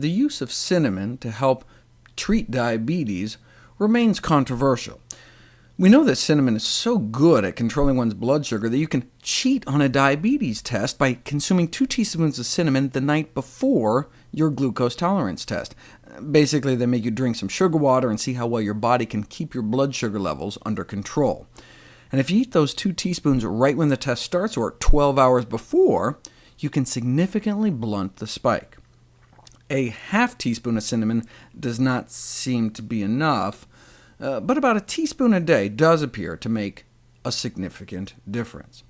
the use of cinnamon to help treat diabetes remains controversial. We know that cinnamon is so good at controlling one's blood sugar that you can cheat on a diabetes test by consuming 2 teaspoons of cinnamon the night before your glucose tolerance test. Basically, they make you drink some sugar water and see how well your body can keep your blood sugar levels under control. And if you eat those 2 teaspoons right when the test starts, or 12 hours before, you can significantly blunt the spike. A half teaspoon of cinnamon does not seem to be enough, uh, but about a teaspoon a day does appear to make a significant difference.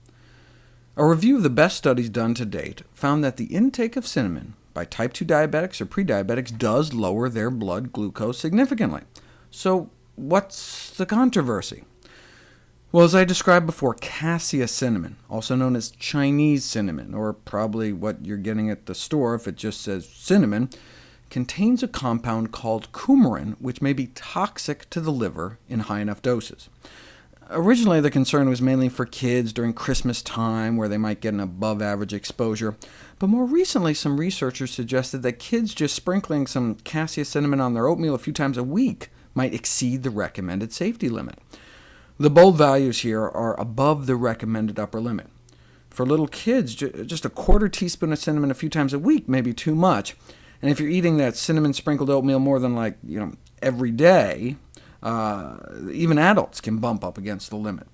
A review of the best studies done to date found that the intake of cinnamon by type 2 diabetics or pre-diabetics does lower their blood glucose significantly. So what's the controversy? Well, as I described before, cassia cinnamon, also known as Chinese cinnamon, or probably what you're getting at the store if it just says cinnamon, contains a compound called coumarin, which may be toxic to the liver in high enough doses. Originally, the concern was mainly for kids during Christmas time, where they might get an above-average exposure, but more recently some researchers suggested that kids just sprinkling some cassia cinnamon on their oatmeal a few times a week might exceed the recommended safety limit. The bold values here are above the recommended upper limit. For little kids, just a quarter teaspoon of cinnamon a few times a week may be too much, and if you're eating that cinnamon-sprinkled oatmeal more than like you know every day, uh, even adults can bump up against the limit.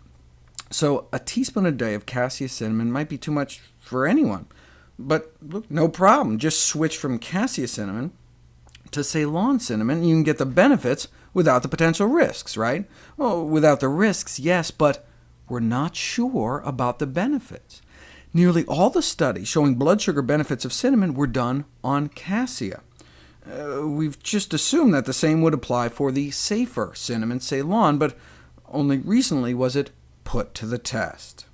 So a teaspoon a day of cassia cinnamon might be too much for anyone. But look, no problem. Just switch from cassia cinnamon to Ceylon cinnamon, you can get the benefits without the potential risks, right? Well, without the risks, yes, but we're not sure about the benefits. Nearly all the studies showing blood sugar benefits of cinnamon were done on cassia. Uh, we've just assumed that the same would apply for the safer cinnamon Ceylon, but only recently was it put to the test.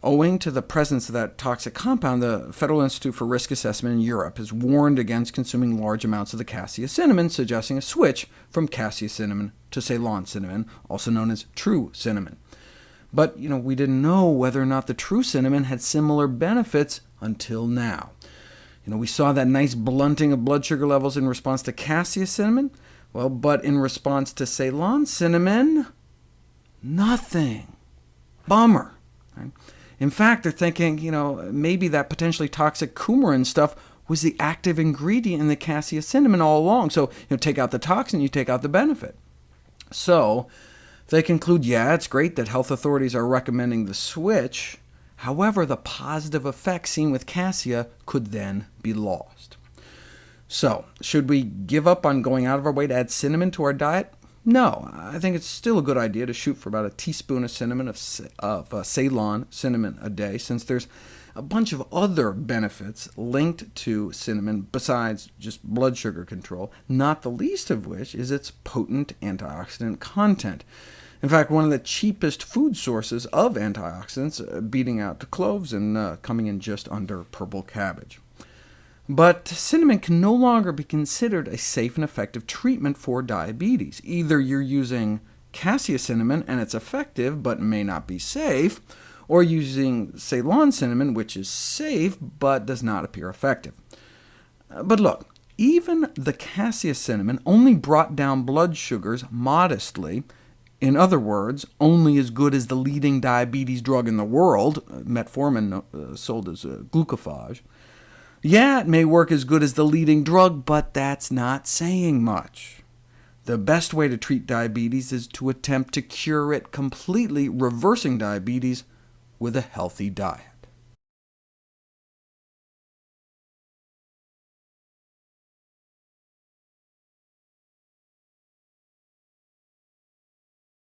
Owing to the presence of that toxic compound, the Federal Institute for Risk Assessment in Europe has warned against consuming large amounts of the cassia cinnamon, suggesting a switch from cassia cinnamon to Ceylon cinnamon, also known as true cinnamon. But you know, we didn't know whether or not the true cinnamon had similar benefits until now. You know, we saw that nice blunting of blood sugar levels in response to cassia cinnamon, well, but in response to Ceylon cinnamon, nothing. Bummer. Right? In fact, they're thinking, you know, maybe that potentially toxic coumarin stuff was the active ingredient in the cassia cinnamon all along. So, you know, take out the toxin, you take out the benefit. So they conclude, yeah, it's great that health authorities are recommending the switch. However, the positive effects seen with cassia could then be lost. So, should we give up on going out of our way to add cinnamon to our diet? No, I think it's still a good idea to shoot for about a teaspoon of cinnamon, of, of uh, Ceylon cinnamon a day, since there's a bunch of other benefits linked to cinnamon besides just blood sugar control, not the least of which is its potent antioxidant content. In fact, one of the cheapest food sources of antioxidants, uh, beating out the cloves and uh, coming in just under purple cabbage. But cinnamon can no longer be considered a safe and effective treatment for diabetes. Either you're using cassia cinnamon and it's effective, but may not be safe, or using Ceylon cinnamon, which is safe but does not appear effective. Uh, but look, even the cassia cinnamon only brought down blood sugars modestly, in other words, only as good as the leading diabetes drug in the world, uh, metformin uh, sold as glucophage. Yeah, it may work as good as the leading drug, but that's not saying much. The best way to treat diabetes is to attempt to cure it completely, reversing diabetes with a healthy diet.